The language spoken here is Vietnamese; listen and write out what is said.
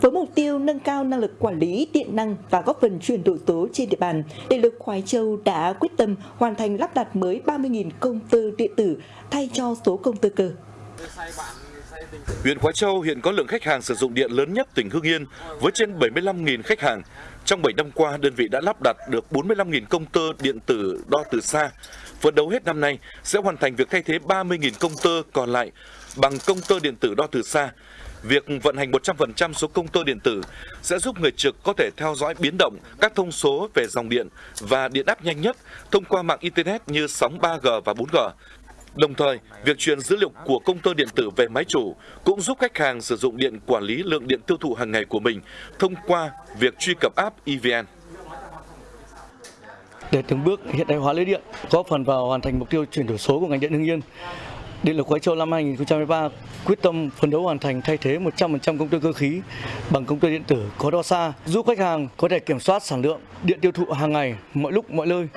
Với mục tiêu nâng cao năng lực quản lý điện năng và góp phần chuyển đổi số trên địa bàn, Điện lực Khoái Châu đã quyết tâm hoàn thành lắp đặt mới 30.000 công tơ điện tử thay cho số công tơ cơ. Huyện Khói Châu hiện có lượng khách hàng sử dụng điện lớn nhất tỉnh Hưng Yên với trên 75.000 khách hàng. Trong 7 năm qua, đơn vị đã lắp đặt được 45.000 công tơ điện tử đo từ xa. Phấn đấu hết năm nay sẽ hoàn thành việc thay thế 30.000 công tơ còn lại bằng công tơ điện tử đo từ xa. Việc vận hành 100% số công tơ điện tử sẽ giúp người trực có thể theo dõi biến động các thông số về dòng điện và điện áp nhanh nhất thông qua mạng Internet như sóng 3G và 4G. Đồng thời, việc truyền dữ liệu của công tơ điện tử về máy chủ cũng giúp khách hàng sử dụng điện quản lý lượng điện tiêu thụ hàng ngày của mình thông qua việc truy cập app EVN. Để từng bước hiện đại hóa lưới điện, góp phần vào hoàn thành mục tiêu chuyển đổi số của ngành điện Hưng Yên, Điện lực Khói Châu năm 2023 quyết tâm phấn đấu hoàn thành thay thế 100% công tơ cơ khí bằng công tơ điện tử có đo xa, giúp khách hàng có thể kiểm soát sản lượng điện tiêu thụ hàng ngày mọi lúc mọi nơi.